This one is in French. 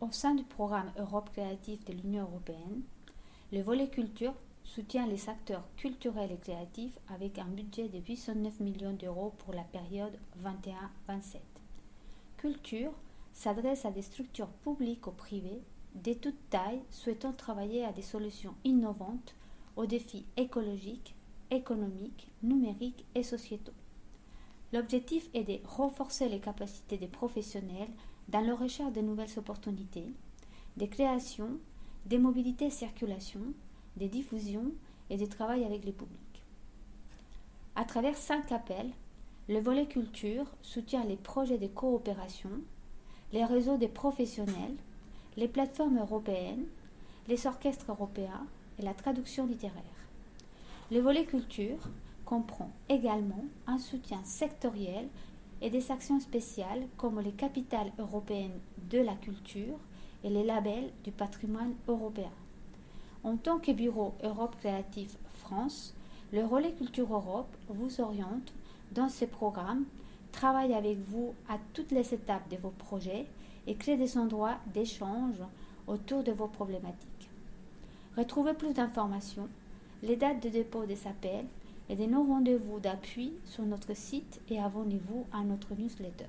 Au sein du programme Europe créative de l'Union européenne, le volet culture soutient les acteurs culturels et créatifs avec un budget de 809 millions d'euros pour la période 21-27. Culture s'adresse à des structures publiques ou privées de toute taille souhaitant travailler à des solutions innovantes aux défis écologiques, économiques, numériques et sociétaux. L'objectif est de renforcer les capacités des professionnels dans leur recherche de nouvelles opportunités, des créations, des mobilités et circulation, des diffusions et du travail avec le public. À travers cinq appels, le volet culture soutient les projets de coopération, les réseaux des professionnels, les plateformes européennes, les orchestres européens et la traduction littéraire. Le volet culture comprend également un soutien sectoriel et des actions spéciales comme les capitales européennes de la culture et les labels du patrimoine européen. En tant que bureau Europe Créative France, le Relais Culture Europe vous oriente dans ce programme, travaille avec vous à toutes les étapes de vos projets et crée des endroits d'échange autour de vos problématiques. Retrouvez plus d'informations, les dates de dépôt des appels et de nos rendez-vous d'appui sur notre site et abonnez-vous à notre newsletter.